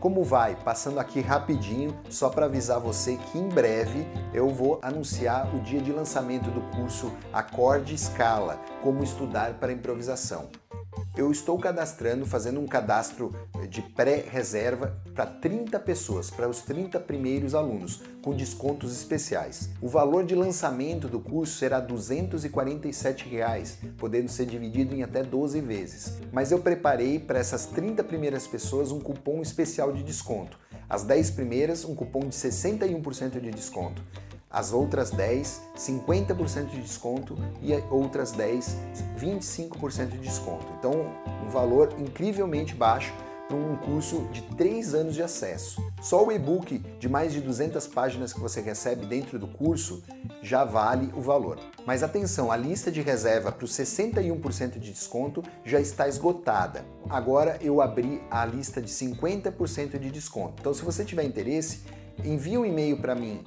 Como vai? Passando aqui rapidinho, só para avisar você que em breve eu vou anunciar o dia de lançamento do curso Acorde Escala, como estudar para improvisação eu estou cadastrando, fazendo um cadastro de pré-reserva para 30 pessoas, para os 30 primeiros alunos, com descontos especiais. O valor de lançamento do curso será 247 reais, podendo ser dividido em até 12 vezes. Mas eu preparei para essas 30 primeiras pessoas um cupom especial de desconto. As 10 primeiras, um cupom de 61% de desconto as outras 10, 50% de desconto e outras 10, 25% de desconto. Então, um valor incrivelmente baixo para um curso de 3 anos de acesso. Só o e-book de mais de 200 páginas que você recebe dentro do curso já vale o valor. Mas atenção, a lista de reserva para os 61% de desconto já está esgotada. Agora eu abri a lista de 50% de desconto. Então se você tiver interesse, envie um e-mail para mim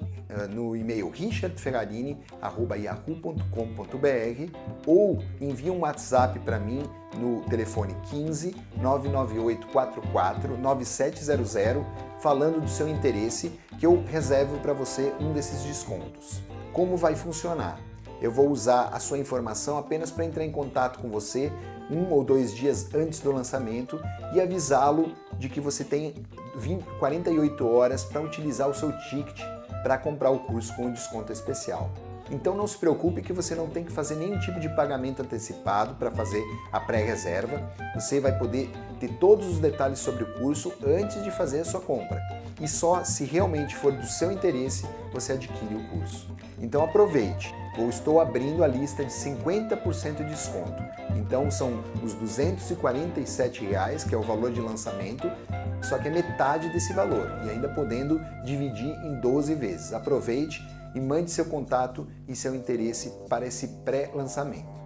no e-mail richardferrarini.yahoo.com.br ou envie um WhatsApp para mim no telefone 15 998 44 9700 falando do seu interesse que eu reservo para você um desses descontos. Como vai funcionar? Eu vou usar a sua informação apenas para entrar em contato com você um ou dois dias antes do lançamento e avisá-lo de que você tem 20, 48 horas para utilizar o seu ticket para comprar o curso com desconto especial. Então não se preocupe que você não tem que fazer nenhum tipo de pagamento antecipado para fazer a pré-reserva. Você vai poder ter todos os detalhes sobre o curso antes de fazer a sua compra. E só se realmente for do seu interesse, você adquire o curso. Então aproveite! Eu estou abrindo a lista de 50% de desconto. Então são os 247 reais, que é o valor de lançamento, só que é metade desse valor e ainda podendo dividir em 12 vezes. Aproveite e mande seu contato e seu interesse para esse pré-lançamento.